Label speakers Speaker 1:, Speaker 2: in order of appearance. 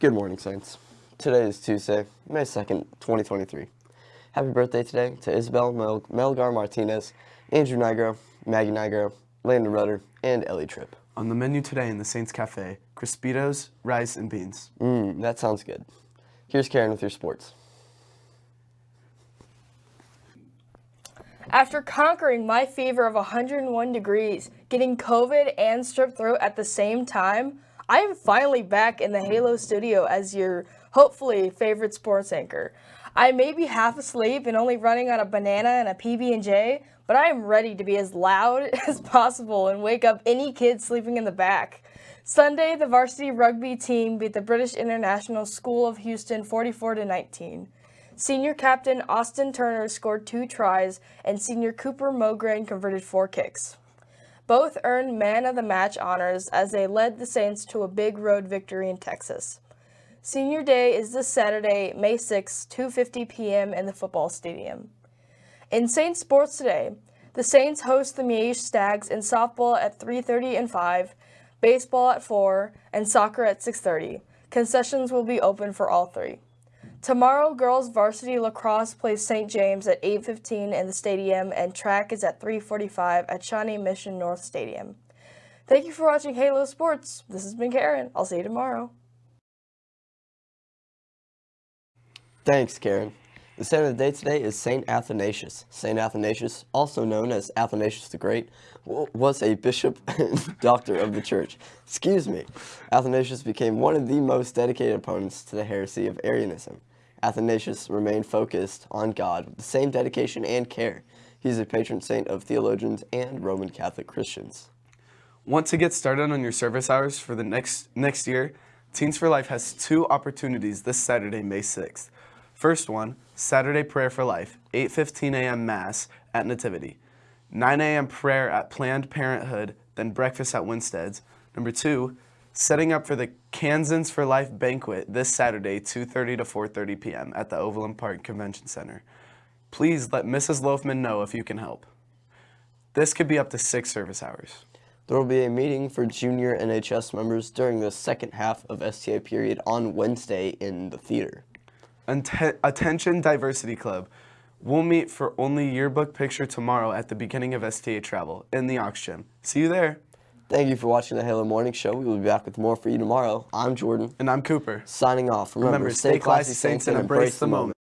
Speaker 1: Good morning, Saints. Today is Tuesday, May 2nd, 2023. Happy birthday today to Isabel Mel Melgar Martinez, Andrew Nigro, Maggie Nigro, Landon Rudder, and Ellie Tripp.
Speaker 2: On the menu today in the Saints Cafe, Crispitos, rice, and beans.
Speaker 1: Mmm, that sounds good. Here's Karen with your sports.
Speaker 3: After conquering my fever of 101 degrees, getting COVID and strep throat at the same time, I am finally back in the Halo studio as your hopefully favorite sports anchor. I may be half asleep and only running on a banana and a PB&J, but I am ready to be as loud as possible and wake up any kid sleeping in the back. Sunday, the varsity rugby team beat the British International School of Houston 44 to 19. Senior captain Austin Turner scored two tries, and senior Cooper Mogren converted four kicks. Both earned man of the match honors as they led the Saints to a big road victory in Texas. Senior Day is this Saturday, May 6, 2.50 p.m. in the football stadium. In Saints sports today, the Saints host the Miege Stags in softball at 3.30 and 5, baseball at 4, and soccer at 6.30. Concessions will be open for all three. Tomorrow, girls varsity lacrosse plays St. James at 8.15 in the stadium and track is at 3.45 at Shawnee Mission North Stadium. Thank you for watching Halo Sports. This has been Karen. I'll see you tomorrow.
Speaker 1: Thanks, Karen. The saint of the day today is Saint Athanasius. Saint Athanasius, also known as Athanasius the Great, was a bishop and doctor of the church. Excuse me. Athanasius became one of the most dedicated opponents to the heresy of Arianism. Athanasius remained focused on God with the same dedication and care. He's a patron saint of theologians and Roman Catholic Christians.
Speaker 2: Want to get started on your service hours for the next, next year? Teens for Life has two opportunities this Saturday, May 6th. First one, Saturday Prayer for Life, 8.15 a.m. Mass at Nativity. 9 a.m. prayer at Planned Parenthood, then breakfast at Winstead's. Number two, setting up for the Kansans for Life banquet this Saturday, 2.30 to 4.30 p.m. at the Overland Park Convention Center. Please let Mrs. Loafman know if you can help. This could be up to six service hours.
Speaker 1: There will be a meeting for junior NHS members during the second half of STA period on Wednesday in the theater.
Speaker 2: Attention Diversity Club. We'll meet for only yearbook picture tomorrow at the beginning of STA Travel in the Ox Gym. See you there.
Speaker 1: Thank you for watching the Halo Morning Show. We will be back with more for you tomorrow. I'm Jordan.
Speaker 2: And I'm Cooper.
Speaker 1: Signing off. Remember,
Speaker 2: Remember stay classy, Saints, and embrace the moment.